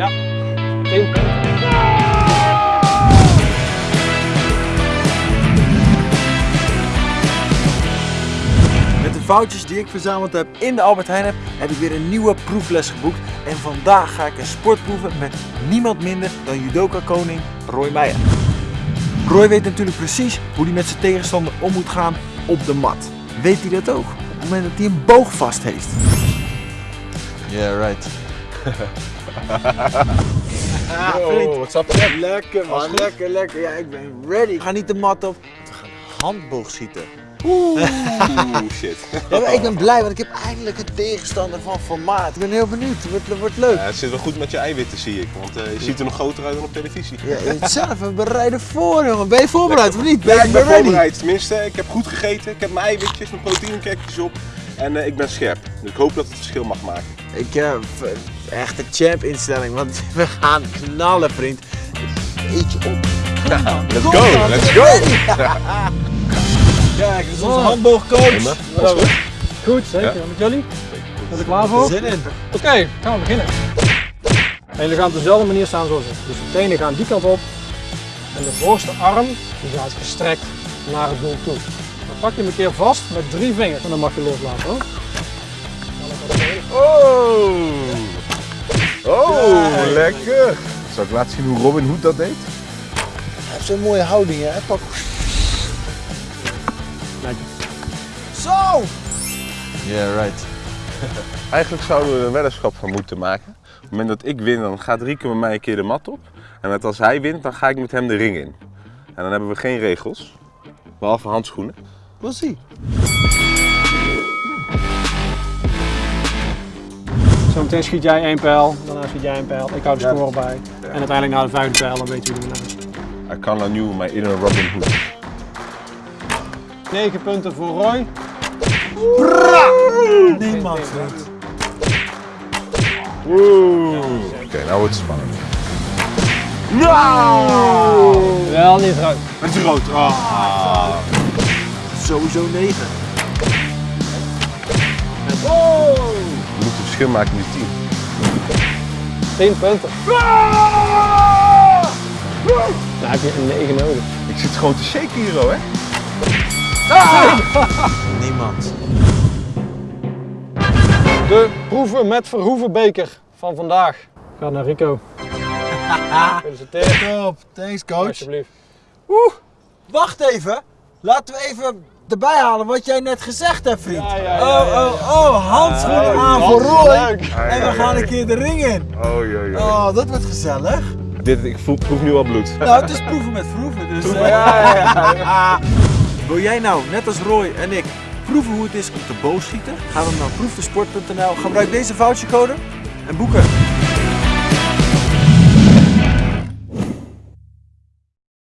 Ja, 10 punten. Met de foutjes die ik verzameld heb in de Albert Heijn heb, heb ik weer een nieuwe proefles geboekt. En vandaag ga ik een sport proeven met niemand minder dan judoka-koning Roy Meijer. Roy weet natuurlijk precies hoe hij met zijn tegenstander om moet gaan op de mat. Weet hij dat ook? Op het moment dat hij een boog vast heeft. Yeah, right. vriend. what's up, Jack? Lekker man, lekker, lekker. Ja, ik ben ready. We gaan niet de mat op, we gaan handboog schieten. Oeh, shit. Ja, ik ben blij, want ik heb eindelijk een tegenstander van formaat. Ik ben heel benieuwd, het wordt, het wordt leuk. Ja, het zit wel goed met je eiwitten, zie ik. Want eh, je ziet er nog groter uit dan op televisie. Ja, hetzelfde, we bereiden voor jongen. Ben je voorbereid of niet? Ja, ik ben ready. voorbereid. Tenminste, ik heb goed gegeten. Ik heb mijn eiwitjes, mijn proteïnekekjes op. En eh, ik ben scherp. Dus ik hoop dat het verschil mag maken. Ik heb echt een champ instelling, want we gaan knallen vriend. Eet je op. Let's go, let's go. Kijk, dit is onze handboogcoach. Hallo. Goed, zeker. Met jullie? Zijn we er klaar voor? Zin in. Oké, gaan we beginnen. En jullie gaan op dezelfde manier staan zoals ik. Dus de tenen gaan die kant op. En de voorste arm die gaat gestrekt naar het doel toe. Pak je hem een keer vast met drie vingers. En dan mag je loslaten hoor. Oh! Oh, Kijk. lekker. Zal ik laten zien hoe Robin Hood dat deed? Hij heeft zo'n mooie houding, hè? Hij pakt... Lekker. Zo! Yeah, right. Eigenlijk zouden we er een weddenschap van moeten maken. Op het moment dat ik win, dan gaat Rieke met mij een keer de mat op. En met als hij wint, dan ga ik met hem de ring in. En dan hebben we geen regels. Behalve handschoenen. We'll see. Zometeen schiet jij één pijl, daarna schiet jij één pijl. Ik hou de score bij. En uiteindelijk na de vijfde pijl dan weet je wie de winnaar is. I kan aan nieuw mijn inner Robin Hood. 9 punten voor Roy. Niemand. Oeh. Oké, nou wordt het spannend. Wel niet rood. Het is rood. Ah. Sowieso 9. We moeten verschil maken in die team. 10 punten. Dan heb je een 9 nodig. Ik zit gewoon te shaken hier, hoor, hè? Niemand. De proeven met Verhoeven beker van vandaag. Gaat naar Rico. Gefeliciteerd. Top. Thanks coach. Alsjeblieft. Oeh, wacht even. Laten we even erbij halen wat jij net gezegd hebt, vriend. Ja, ja, ja, oh, ja. oh, oh, handschoenen Oh, aan voor Roy. En we gaan een keer de ring in. Oh, joh, joh. Oh, dat wordt gezellig. Dit, ik voel, proef nu al bloed. Nou, het is proeven met proeven. Dus, eh, Ja, ja, Wil jij nou, net als Roy en ik, proeven hoe het is om te boogschieten? Ga dan naar proefdesport.nl, gebruik deze vouchercode en boeken.